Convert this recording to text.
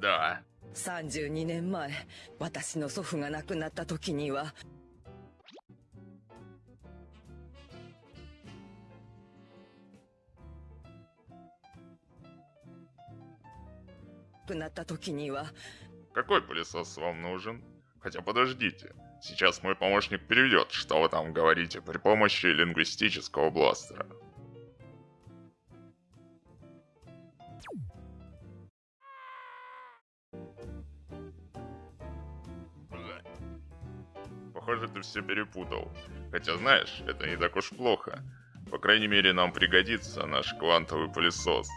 Да. 32年前私の祖父が亡くなった時には亡くなった時には Какой пылесос вам нужен? Хотя подождите. Сейчас мой помощник переведет, что вы там говорите, при помощи лингвистического бластера. Похоже, ты все перепутал. Хотя знаешь, это не так уж плохо. По крайней мере, нам пригодится наш квантовый пылесос.